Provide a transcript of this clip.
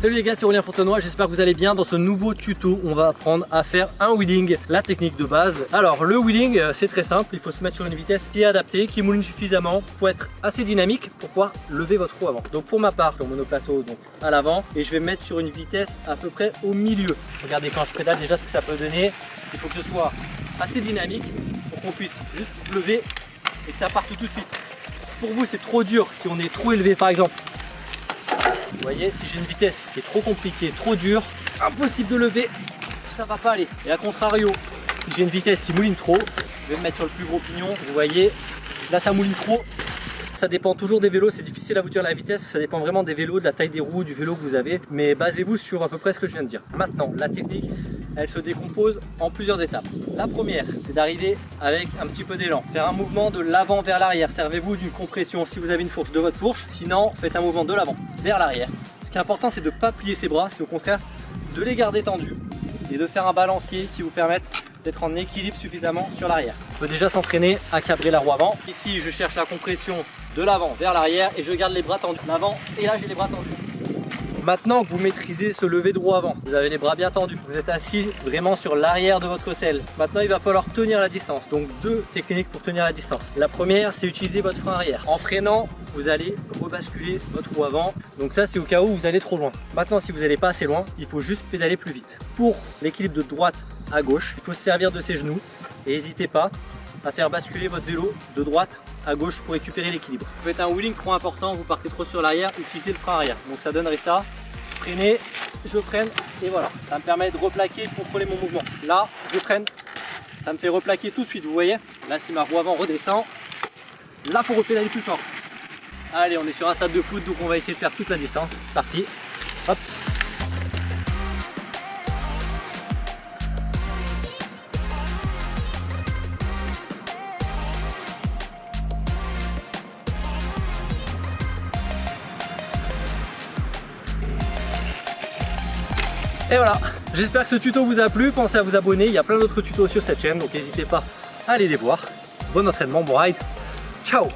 Salut les gars, c'est Aurélien Fontenoy, j'espère que vous allez bien. Dans ce nouveau tuto, on va apprendre à faire un wheeling, la technique de base. Alors le wheeling, euh, c'est très simple, il faut se mettre sur une vitesse qui est adaptée, qui mouline suffisamment pour être assez dynamique pour pouvoir lever votre roue avant. Donc pour ma part, je suis monoplateau donc à l'avant et je vais me mettre sur une vitesse à peu près au milieu. Regardez quand je pédale déjà ce que ça peut donner. Il faut que ce soit assez dynamique pour qu'on puisse juste lever et que ça parte tout de suite. Pour vous c'est trop dur si on est trop élevé par exemple vous voyez, si j'ai une vitesse qui est trop compliquée, trop dure, impossible de lever, ça va pas aller. Et à contrario, si j'ai une vitesse qui mouline trop, je vais me mettre sur le plus gros pignon, vous voyez, là ça mouline trop, ça dépend toujours des vélos, c'est difficile à vous dire la vitesse, ça dépend vraiment des vélos, de la taille des roues, du vélo que vous avez, mais basez-vous sur à peu près ce que je viens de dire. Maintenant, la technique, elle se décompose en plusieurs étapes. La première, c'est d'arriver avec un petit peu d'élan, faire un mouvement de l'avant vers l'arrière, servez-vous d'une compression si vous avez une fourche de votre fourche, sinon faites un mouvement de l'avant vers l'arrière. Ce qui est important, c'est de ne pas plier ses bras, c'est au contraire de les garder tendus et de faire un balancier qui vous permette en équilibre suffisamment sur l'arrière. On peut déjà s'entraîner à cabrer la roue avant. Ici, je cherche la compression de l'avant vers l'arrière et je garde les bras tendus. L'avant et là, j'ai les bras tendus. Maintenant que vous maîtrisez ce lever de roue avant, vous avez les bras bien tendus, vous êtes assis vraiment sur l'arrière de votre selle. Maintenant, il va falloir tenir la distance. Donc, deux techniques pour tenir la distance. La première, c'est utiliser votre frein arrière. En freinant, vous allez rebasculer votre roue avant. Donc ça, c'est au cas où vous allez trop loin. Maintenant, si vous n'allez pas assez loin, il faut juste pédaler plus vite. Pour l'équilibre de droite à gauche, il faut se servir de ses genoux et n'hésitez pas à faire basculer votre vélo de droite à gauche pour récupérer l'équilibre. Vous faites un wheeling trop important, vous partez trop sur l'arrière, utilisez le frein arrière. Donc ça donnerait ça, freinez, je freine et voilà. Ça me permet de replaquer, de contrôler mon mouvement. Là, je freine, ça me fait replaquer tout de suite, vous voyez Là, si ma roue avant redescend, là, faut repédaler plus fort. Allez, on est sur un stade de foot, donc on va essayer de faire toute la distance. C'est parti. Hop. Et voilà, j'espère que ce tuto vous a plu, pensez à vous abonner, il y a plein d'autres tutos sur cette chaîne, donc n'hésitez pas à aller les voir. Bon entraînement, bon ride, ciao